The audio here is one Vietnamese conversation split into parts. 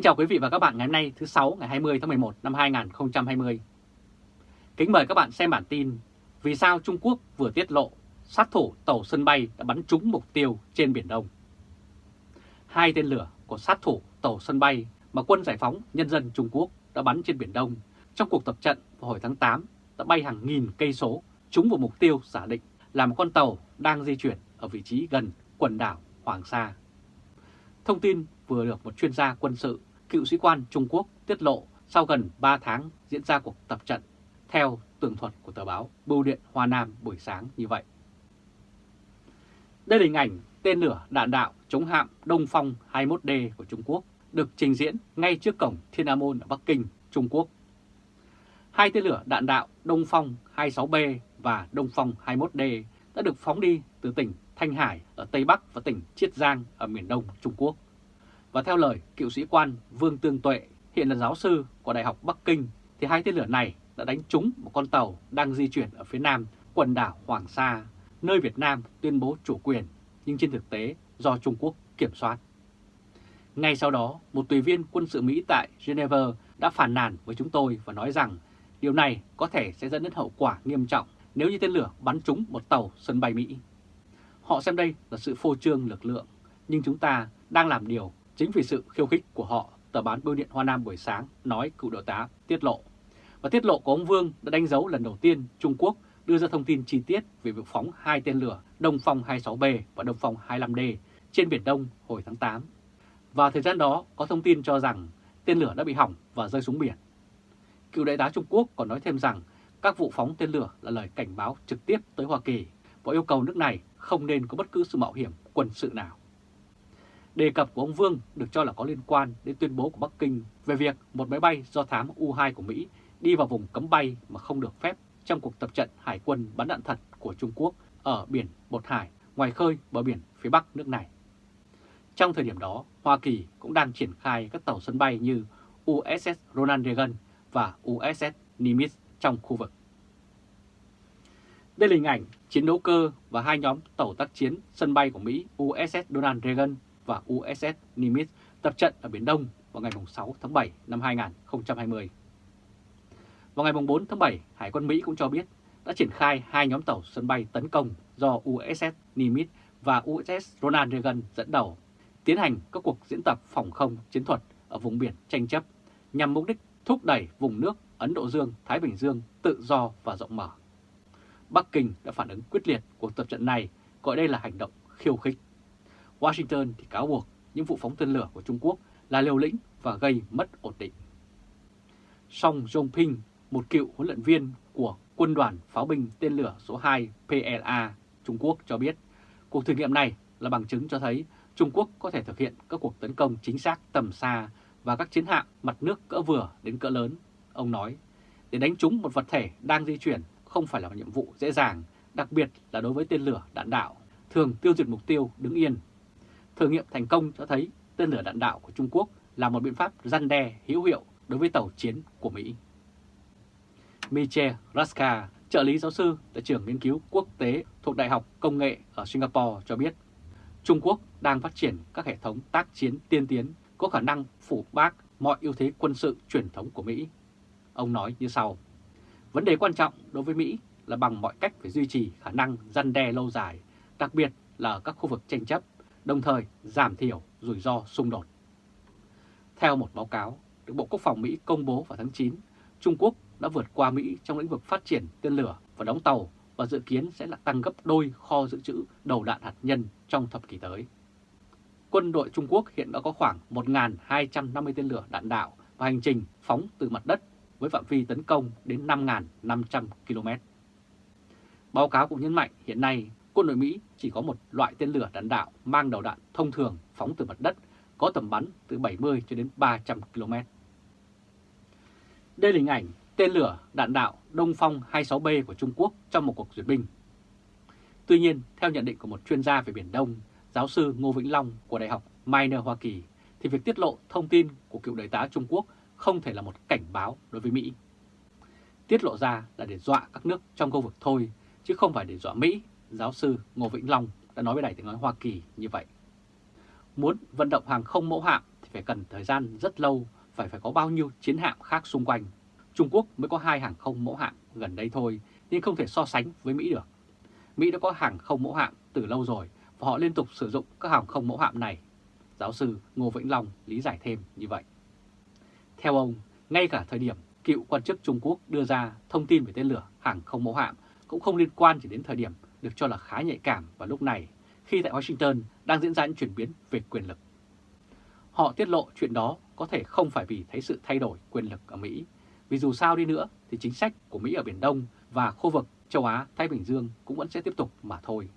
Kính chào quý vị và các bạn ngày hôm nay thứ 6 ngày 20 tháng 11 năm 2020. Kính mời các bạn xem bản tin Vì sao Trung Quốc vừa tiết lộ sát thủ tàu sân bay đã bắn trúng mục tiêu trên Biển Đông. Hai tên lửa của sát thủ tàu sân bay mà quân giải phóng nhân dân Trung Quốc đã bắn trên Biển Đông trong cuộc tập trận vào hồi tháng 8 đã bay hàng nghìn cây số trúng vào mục tiêu giả định là một con tàu đang di chuyển ở vị trí gần quần đảo Hoàng Sa. Thông tin vừa được một chuyên gia quân sự, cựu sĩ quan Trung Quốc tiết lộ sau gần 3 tháng diễn ra cuộc tập trận, theo tường thuật của tờ báo Bưu điện Hoa Nam buổi sáng như vậy. Đây là hình ảnh tên lửa đạn đạo chống hạm Đông Phong 21D của Trung Quốc được trình diễn ngay trước cổng Thiên An Môn ở Bắc Kinh, Trung Quốc. Hai tên lửa đạn đạo Đông Phong 26B và Đông Phong 21D đã được phóng đi từ tỉnh Thanh Hải ở Tây Bắc và tỉnh Chiết Giang ở miền Đông Trung Quốc. Và theo lời cựu sĩ quan Vương Tương Tuệ, hiện là giáo sư của Đại học Bắc Kinh, thì hai tên lửa này đã đánh trúng một con tàu đang di chuyển ở phía nam quần đảo Hoàng Sa, nơi Việt Nam tuyên bố chủ quyền, nhưng trên thực tế do Trung Quốc kiểm soát. Ngay sau đó, một tùy viên quân sự Mỹ tại Geneva đã phản nàn với chúng tôi và nói rằng điều này có thể sẽ dẫn đến hậu quả nghiêm trọng nếu như tên lửa bắn trúng một tàu sân bay Mỹ. Họ xem đây là sự phô trương lực lượng, nhưng chúng ta đang làm điều chính vì sự khiêu khích của họ, tờ bán Bưu điện Hoa Nam buổi sáng nói cựu đội tá tiết lộ. Và tiết lộ của ông Vương đã đánh dấu lần đầu tiên Trung Quốc đưa ra thông tin chi tiết về việc phóng hai tên lửa Đông Phong 26B và Đông Phong 25D trên Biển Đông hồi tháng 8. Và thời gian đó có thông tin cho rằng tên lửa đã bị hỏng và rơi xuống biển. Cựu đại tá Trung Quốc còn nói thêm rằng các vụ phóng tên lửa là lời cảnh báo trực tiếp tới Hoa Kỳ và yêu cầu nước này không nên có bất cứ sự mạo hiểm quân sự nào. Đề cập của ông Vương được cho là có liên quan đến tuyên bố của Bắc Kinh về việc một máy bay do thám U-2 của Mỹ đi vào vùng cấm bay mà không được phép trong cuộc tập trận hải quân bắn đạn thật của Trung Quốc ở biển Bột Hải, ngoài khơi bờ biển phía Bắc nước này. Trong thời điểm đó, Hoa Kỳ cũng đang triển khai các tàu sân bay như USS Ronald Reagan và USS Nimitz trong khu vực. Đây là hình ảnh chiến đấu cơ và hai nhóm tàu tác chiến sân bay của Mỹ USS Ronald Reagan và USS Nimitz tập trận ở Biển Đông vào ngày 6 tháng 7 năm 2020. Vào ngày 4 tháng 7, Hải quân Mỹ cũng cho biết đã triển khai hai nhóm tàu sân bay tấn công do USS Nimitz và USS Ronald Reagan dẫn đầu, tiến hành các cuộc diễn tập phòng không chiến thuật ở vùng biển tranh chấp nhằm mục đích thúc đẩy vùng nước Ấn Độ Dương-Thái Bình Dương tự do và rộng mở. Bắc Kinh đã phản ứng quyết liệt cuộc tập trận này, gọi đây là hành động khiêu khích. Washington thì cáo buộc những vụ phóng tên lửa của Trung Quốc là liều lĩnh và gây mất ổn định. Song Jongping, một cựu huấn luyện viên của quân đoàn pháo binh tên lửa số 2 PLA Trung Quốc cho biết, cuộc thử nghiệm này là bằng chứng cho thấy Trung Quốc có thể thực hiện các cuộc tấn công chính xác tầm xa và các chiến hạm mặt nước cỡ vừa đến cỡ lớn. Ông nói, để đánh trúng một vật thể đang di chuyển không phải là một nhiệm vụ dễ dàng, đặc biệt là đối với tên lửa đạn đạo, thường tiêu diệt mục tiêu đứng yên. Thử nghiệm thành công cho thấy tên lửa đạn đạo của Trung Quốc là một biện pháp răn đe hữu hiệu đối với tàu chiến của Mỹ. Michel Raska, trợ lý giáo sư tại trường nghiên cứu quốc tế thuộc Đại học Công nghệ ở Singapore cho biết, Trung Quốc đang phát triển các hệ thống tác chiến tiên tiến có khả năng phủ bác mọi ưu thế quân sự truyền thống của Mỹ. Ông nói như sau, vấn đề quan trọng đối với Mỹ là bằng mọi cách phải duy trì khả năng răn đe lâu dài, đặc biệt là ở các khu vực tranh chấp, đồng thời giảm thiểu rủi ro xung đột. Theo một báo cáo được Bộ Quốc phòng Mỹ công bố vào tháng 9, Trung Quốc đã vượt qua Mỹ trong lĩnh vực phát triển tên lửa và đóng tàu và dự kiến sẽ là tăng gấp đôi kho dự trữ đầu đạn hạt nhân trong thập kỷ tới. Quân đội Trung Quốc hiện đã có khoảng 1.250 tên lửa đạn đạo và hành trình phóng từ mặt đất với phạm vi tấn công đến 5.500 km. Báo cáo cũng nhấn mạnh hiện nay quân đội Mỹ chỉ có một loại tên lửa đạn đạo mang đầu đạn thông thường phóng từ mặt đất có tầm bắn từ 70 cho đến 300 km. Đây là hình ảnh tên lửa đạn đạo Đông Phong 26B của Trung Quốc trong một cuộc duyệt binh. Tuy nhiên, theo nhận định của một chuyên gia về Biển Đông, giáo sư Ngô Vĩnh Long của Đại học Minor Hoa Kỳ, thì việc tiết lộ thông tin của cựu đại tá Trung Quốc không thể là một cảnh báo đối với Mỹ. Tiết lộ ra là để dọa các nước trong khu vực thôi, chứ không phải để dọa Mỹ, giáo sư Ngô Vĩnh Long đã nói với Đài tiếng nói Hoa Kỳ như vậy. Muốn vận động hàng không mẫu hạm thì phải cần thời gian rất lâu, phải phải có bao nhiêu chiến hạm khác xung quanh. Trung Quốc mới có hai hàng không mẫu hạm gần đây thôi, nhưng không thể so sánh với Mỹ được. Mỹ đã có hàng không mẫu hạm từ lâu rồi và họ liên tục sử dụng các hàng không mẫu hạm này. Giáo sư Ngô Vĩnh Long lý giải thêm như vậy. Theo ông, ngay cả thời điểm cựu quan chức Trung Quốc đưa ra thông tin về tên lửa hàng không mẫu hạm cũng không liên quan chỉ đến thời điểm được cho là khá nhạy cảm vào lúc này khi tại Washington đang diễn ra những chuyển biến về quyền lực. Họ tiết lộ chuyện đó có thể không phải vì thấy sự thay đổi quyền lực ở Mỹ, vì dù sao đi nữa thì chính sách của Mỹ ở Biển Đông và khu vực châu Á-Thái Bình Dương cũng vẫn sẽ tiếp tục mà thôi.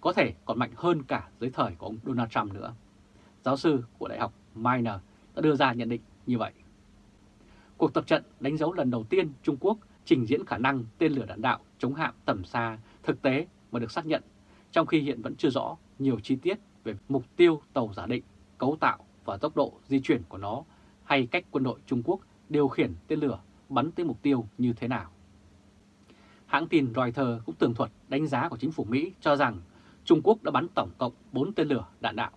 Có thể còn mạnh hơn cả dưới thời của ông Donald Trump nữa. Giáo sư của Đại học Minor đã đưa ra nhận định như vậy. Cuộc tập trận đánh dấu lần đầu tiên Trung Quốc trình diễn khả năng tên lửa đạn đạo chống hạm tầm xa thực tế mà được xác nhận, trong khi hiện vẫn chưa rõ nhiều chi tiết về mục tiêu tàu giả định, cấu tạo và tốc độ di chuyển của nó hay cách quân đội Trung Quốc điều khiển tên lửa bắn tới mục tiêu như thế nào. Hãng tin Reuters cũng tường thuật đánh giá của chính phủ Mỹ cho rằng Trung Quốc đã bắn tổng cộng 4 tên lửa đạn đạo.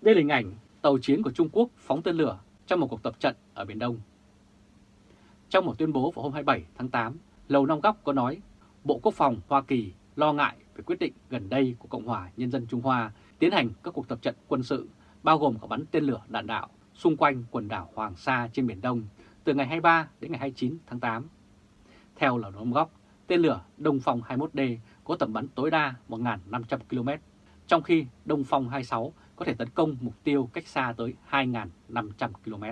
Đây là hình ảnh tàu chiến của Trung Quốc phóng tên lửa trong một cuộc tập trận ở Biển Đông. Trong một tuyên bố vào hôm 27 tháng 8, Lầu Năm Góc có nói Bộ Quốc phòng Hoa Kỳ lo ngại về quyết định gần đây của Cộng hòa Nhân dân Trung Hoa tiến hành các cuộc tập trận quân sự, bao gồm cả bắn tên lửa đạn đạo xung quanh quần đảo Hoàng Sa trên Biển Đông từ ngày 23 đến ngày 29 tháng 8. Theo Lầu Năm Góc, tên lửa Đông Phong 21D có tầm bắn tối đa 1.500 km, trong khi Đông Phong 26 có thể tấn công mục tiêu cách xa tới 2.500 km.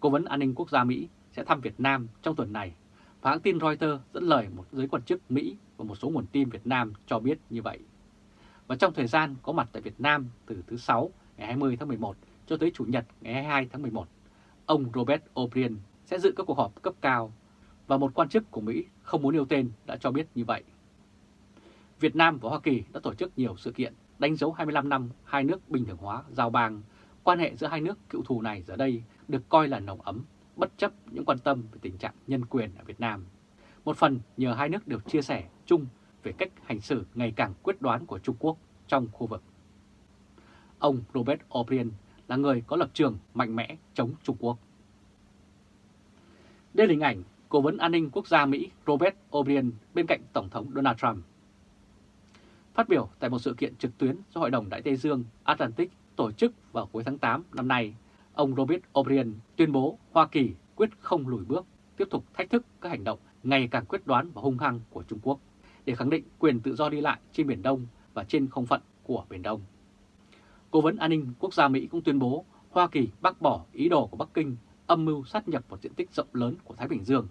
Cố vấn an ninh quốc gia Mỹ sẽ thăm Việt Nam trong tuần này và hãng tin Reuters dẫn lời một giới quan chức Mỹ và một số nguồn tin Việt Nam cho biết như vậy. Và trong thời gian có mặt tại Việt Nam từ thứ Sáu ngày 20 tháng 11 cho tới Chủ nhật ngày 22 tháng 11, ông Robert O'Brien sẽ dự các cuộc họp cấp cao và một quan chức của Mỹ không muốn nêu tên đã cho biết như vậy. Việt Nam và Hoa Kỳ đã tổ chức nhiều sự kiện đánh dấu 25 năm hai nước bình thường hóa giao bang. Quan hệ giữa hai nước cựu thù này giờ đây được coi là nồng ấm, bất chấp những quan tâm về tình trạng nhân quyền ở Việt Nam. Một phần nhờ hai nước đều chia sẻ chung về cách hành xử ngày càng quyết đoán của Trung Quốc trong khu vực. Ông Robert O'Brien là người có lập trường mạnh mẽ chống Trung Quốc. Đây là hình ảnh Cố vấn an ninh quốc gia Mỹ Robert O'Brien bên cạnh Tổng thống Donald Trump. Phát biểu tại một sự kiện trực tuyến do Hội đồng Đại Tây Dương Atlantic tổ chức vào cuối tháng 8 năm nay, ông Robert O'Brien tuyên bố Hoa Kỳ quyết không lùi bước, tiếp tục thách thức các hành động ngày càng quyết đoán và hung hăng của Trung Quốc để khẳng định quyền tự do đi lại trên Biển Đông và trên không phận của Biển Đông. Cố vấn an ninh quốc gia Mỹ cũng tuyên bố Hoa Kỳ bác bỏ ý đồ của Bắc Kinh âm mưu sát nhập một diện tích rộng lớn của Thái Bình Dương.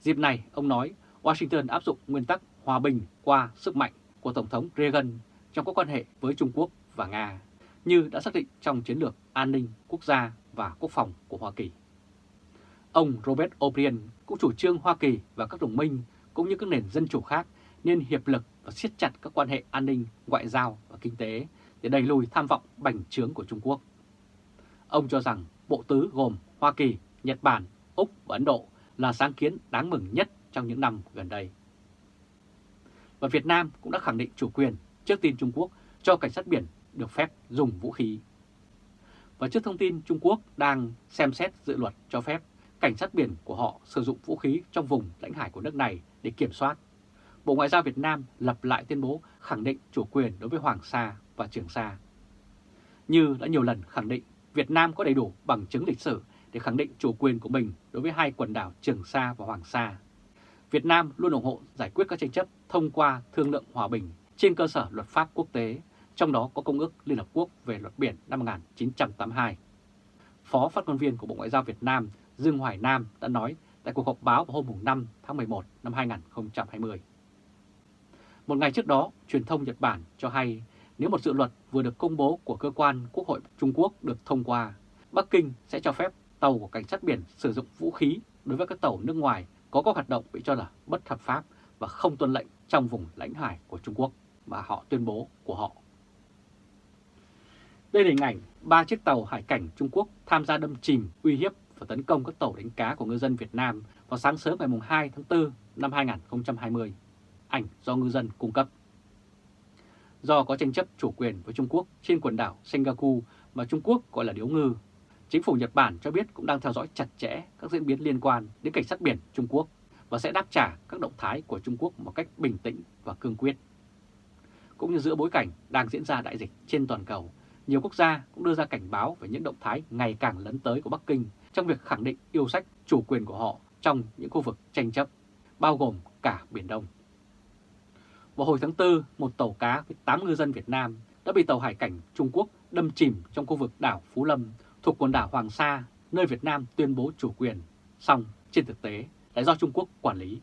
Dịp này, ông nói Washington áp dụng nguyên tắc hòa bình qua sức mạnh của Tổng thống Reagan trong các quan hệ với Trung Quốc và Nga, như đã xác định trong chiến lược an ninh quốc gia và quốc phòng của Hoa Kỳ. Ông Robert O'Brien cũng chủ trương Hoa Kỳ và các đồng minh cũng như các nền dân chủ khác nên hiệp lực và siết chặt các quan hệ an ninh, ngoại giao và kinh tế để đẩy lùi tham vọng bành trướng của Trung Quốc. Ông cho rằng bộ tứ gồm Hoa Kỳ, Nhật Bản, Úc và Ấn Độ là sáng kiến đáng mừng nhất trong những năm gần đây. Và Việt Nam cũng đã khẳng định chủ quyền trước tin Trung Quốc cho cảnh sát biển được phép dùng vũ khí. Và trước thông tin Trung Quốc đang xem xét dự luật cho phép cảnh sát biển của họ sử dụng vũ khí trong vùng lãnh hải của nước này để kiểm soát, Bộ Ngoại giao Việt Nam lập lại tuyên bố khẳng định chủ quyền đối với Hoàng Sa và Trường Sa. Như đã nhiều lần khẳng định, Việt Nam có đầy đủ bằng chứng lịch sử để khẳng định chủ quyền của mình đối với hai quần đảo Trường Sa và Hoàng Sa. Việt Nam luôn ủng hộ giải quyết các tranh chấp thông qua thương lượng hòa bình trên cơ sở luật pháp quốc tế, trong đó có Công ước Liên Hợp Quốc về luật biển năm 1982. Phó phát ngôn viên của Bộ Ngoại giao Việt Nam Dương Hoài Nam đã nói tại cuộc họp báo vào hôm 5 tháng 11 năm 2020. Một ngày trước đó, truyền thông Nhật Bản cho hay nếu một dự luật vừa được công bố của cơ quan Quốc hội Trung Quốc được thông qua, Bắc Kinh sẽ cho phép tàu của cảnh sát biển sử dụng vũ khí đối với các tàu nước ngoài có các hoạt động bị cho là bất hợp pháp và không tuân lệnh trong vùng lãnh hải của Trung Quốc mà họ tuyên bố của họ. Đây là hình ảnh ba chiếc tàu hải cảnh Trung Quốc tham gia đâm chìm, uy hiếp và tấn công các tàu đánh cá của ngư dân Việt Nam vào sáng sớm ngày 2 tháng 4 năm 2020. Ảnh do ngư dân cung cấp. do có tranh chấp chủ quyền với Trung Quốc trên quần đảo Senkaku mà Trung Quốc gọi là điếu ngư. Chính phủ Nhật Bản cho biết cũng đang theo dõi chặt chẽ các diễn biến liên quan đến cảnh sát biển Trung Quốc và sẽ đáp trả các động thái của Trung Quốc một cách bình tĩnh và cương quyết. Cũng như giữa bối cảnh đang diễn ra đại dịch trên toàn cầu, nhiều quốc gia cũng đưa ra cảnh báo về những động thái ngày càng lấn tới của Bắc Kinh trong việc khẳng định yêu sách chủ quyền của họ trong những khu vực tranh chấp, bao gồm cả Biển Đông. Vào hồi tháng 4, một tàu cá với 8 ngư dân Việt Nam đã bị tàu hải cảnh Trung Quốc đâm chìm trong khu vực đảo Phú Lâm thuộc quần đảo Hoàng Sa, nơi Việt Nam tuyên bố chủ quyền. song trên thực tế, lại do Trung Quốc quản lý.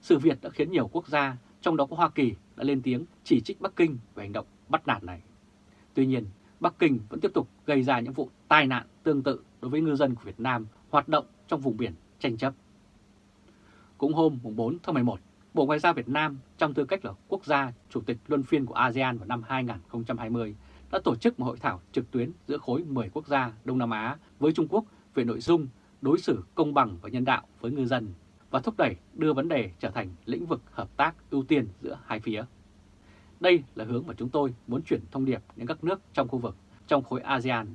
Sự việc đã khiến nhiều quốc gia, trong đó có Hoa Kỳ, đã lên tiếng chỉ trích Bắc Kinh về hành động bắt nạt này. Tuy nhiên, Bắc Kinh vẫn tiếp tục gây ra những vụ tai nạn tương tự đối với ngư dân của Việt Nam hoạt động trong vùng biển tranh chấp. Cũng hôm 4 tháng 11, Bộ Ngoại giao Việt Nam trong tư cách là quốc gia chủ tịch luân phiên của ASEAN vào năm 2020 đã tổ chức một hội thảo trực tuyến giữa khối 10 quốc gia Đông Nam Á với Trung Quốc về nội dung đối xử công bằng và nhân đạo với ngư dân và thúc đẩy đưa vấn đề trở thành lĩnh vực hợp tác ưu tiên giữa hai phía. Đây là hướng mà chúng tôi muốn chuyển thông điệp đến các nước trong khu vực, trong khối ASEAN,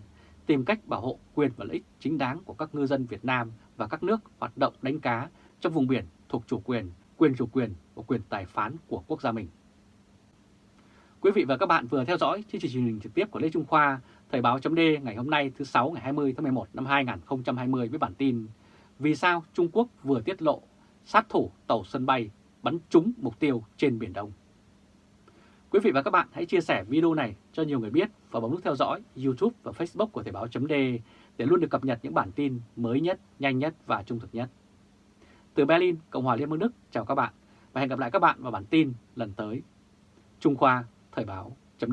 tìm cách bảo hộ quyền và lợi ích chính đáng của các ngư dân Việt Nam và các nước hoạt động đánh cá trong vùng biển thuộc chủ quyền, quyền chủ quyền và quyền tài phán của quốc gia mình. Quý vị và các bạn vừa theo dõi chương trình truyền hình trực tiếp của Lê Trung Khoa, Thời báo chấm ngày hôm nay thứ 6 ngày 20 tháng 11 năm 2020 với bản tin Vì sao Trung Quốc vừa tiết lộ sát thủ tàu sân bay bắn trúng mục tiêu trên Biển Đông. Quý vị và các bạn hãy chia sẻ video này cho nhiều người biết và bấm nút theo dõi YouTube và Facebook của Thời báo .d để luôn được cập nhật những bản tin mới nhất, nhanh nhất và trung thực nhất. Từ Berlin, Cộng hòa Liên bang Đức, chào các bạn và hẹn gặp lại các bạn vào bản tin lần tới. Trung Khoa Thời báo chấm